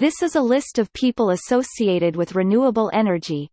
This is a list of people associated with renewable energy,